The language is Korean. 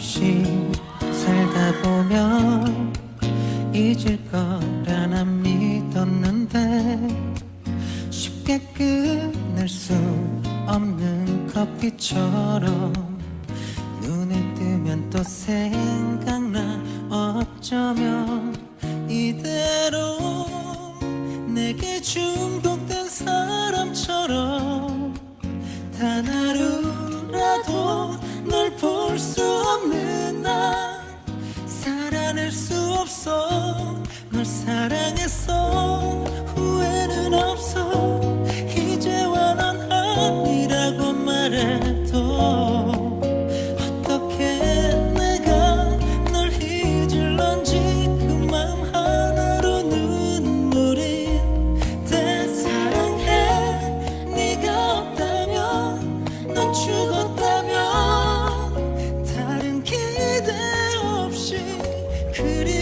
없이 살다 보면 잊을 거라 난 믿었는데 쉽게 끊을 수 없는 커피처럼 눈을 뜨면 또 생각나 어쩌면 이대로 내게 중독된 사람처럼 견딜 수 없어. 널 사랑했어. 후회는 없어. 이제와 넌 아니라고 말해도 어떻게 내가 널 잊을런지 그 맘 하나로 눈물이 내 사랑해. 네가 없다면 넌 죽어 beauty